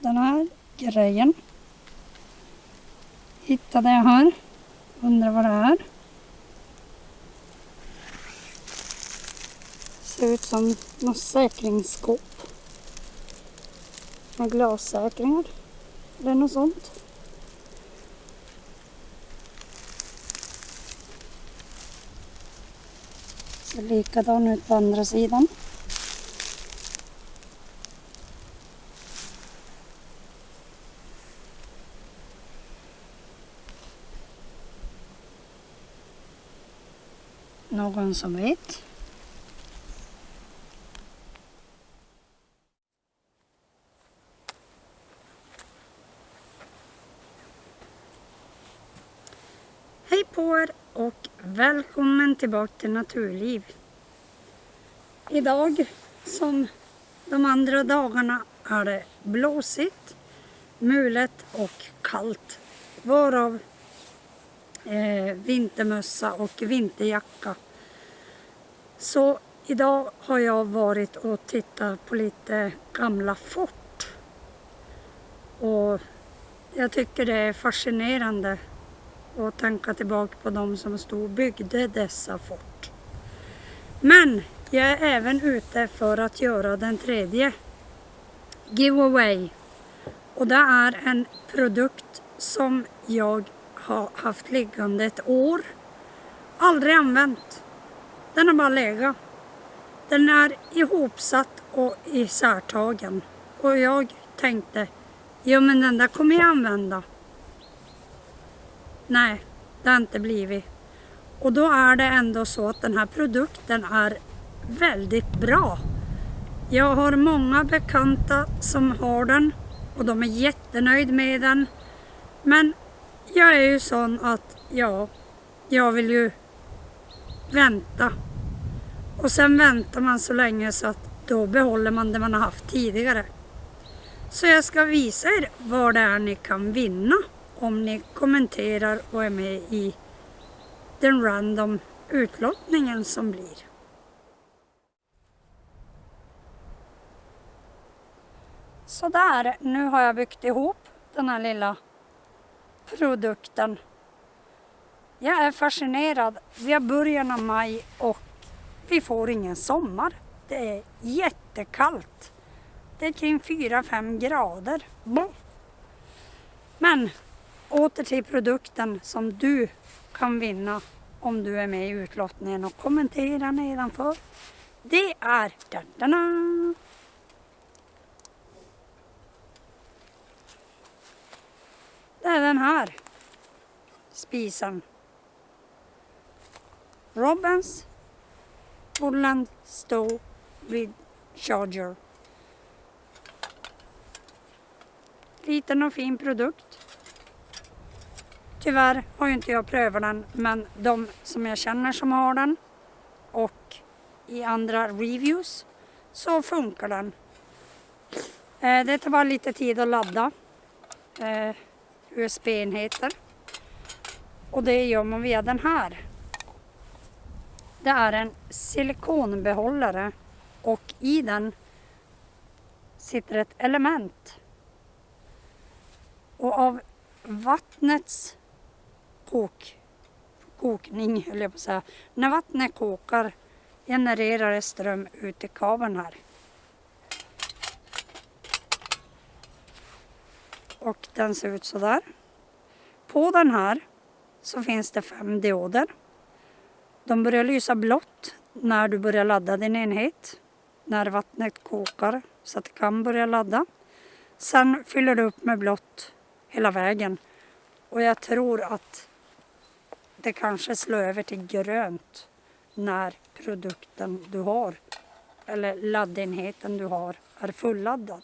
den här grejen. Hittade jag här. Undrar vad det är. Ser ut som något säkringsskåp. Med glassäkringar. Eller något sånt. Ser likadan ut på andra sidan. Någon som vet? Hej på er och välkommen tillbaka till Naturliv. Idag som de andra dagarna är det blåsigt, mulet och kallt. Varav eh, vintermössa och vinterjacka. Så idag har jag varit och tittat på lite gamla fort. Och jag tycker det är fascinerande att tänka tillbaka på de som stod och byggde dessa fort. Men jag är även ute för att göra den tredje giveaway. Och det är en produkt som jag har haft liggande ett år. Aldrig använt. Den har bara legat. Den är ihopsatt och isärtagen. Och jag tänkte, jo men den där kommer jag använda. Nej, det har inte blivit. Och då är det ändå så att den här produkten är väldigt bra. Jag har många bekanta som har den och de är jättenöjda med den. Men jag är ju sån att, ja, jag vill ju vänta. Och sen väntar man så länge så att då behåller man det man har haft tidigare. Så jag ska visa er vad det är ni kan vinna om ni kommenterar och är med i den random utlottningen som blir. Sådär, nu har jag byggt ihop den här lilla produkten. Jag är fascinerad. Vi har början av maj och vi får ingen sommar. Det är jättekallt. Det är kring 4-5 grader. Men åter till produkten som du kan vinna om du är med i utlottningen och kommentera nedanför. Det är dadana. Det är den här spisen. Robins Holland Stow with Charger. Liten och fin produkt. Tyvärr har ju inte jag prövat den men de som jag känner som har den och i andra reviews så funkar den. Eh, det tar bara lite tid att ladda eh, USB-enheter och det gör man via den här. Det är en silikonbehållare och i den sitter ett element. Och av vattnets kok, kokning, höll jag på att säga. När vattnet kokar genererar det ström ut i kabeln här. Och den ser ut så där. På den här så finns det fem dioder. De börjar lysa blått när du börjar ladda din enhet. När vattnet kokar så att det kan börja ladda. Sen fyller du upp med blått hela vägen. Och jag tror att det kanske slår över till grönt när produkten du har eller laddenheten du har är fulladdad.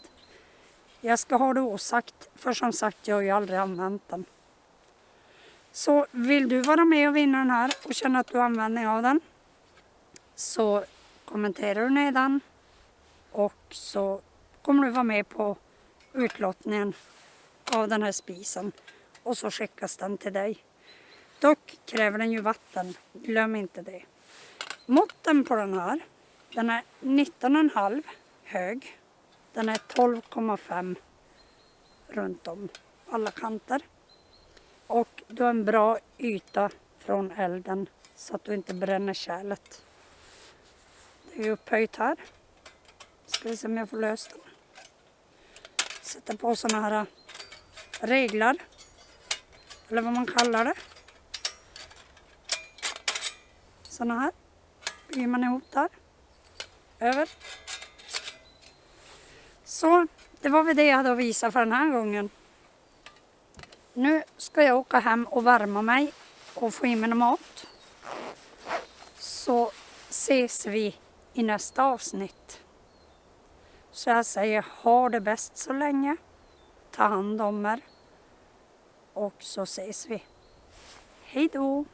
Jag ska ha det osagt för som sagt jag har ju aldrig använt den. Så vill du vara med och vinna den här och känna att du har användning av den så kommenterar du nedan och så kommer du vara med på utlottningen av den här spisen och så skickas den till dig. Dock kräver den ju vatten, glöm inte det. Måtten på den här, den är 19,5 hög, den är 12,5 runt om alla kanter. Och du har en bra yta från elden så att du inte bränner kärlet. Det är upphöjt här. Ska vi se om jag får löst den. Sätter på sådana här äh, reglar. Eller vad man kallar det. Sådana här. Bygger man ihop där. Över. Så det var väl det jag hade att visa för den här gången. Nu ska jag åka hem och värma mig och få i mig mat. Så ses vi i nästa avsnitt. Så jag säger ha det bäst så länge. Ta hand om er. Och så ses vi. Hej då!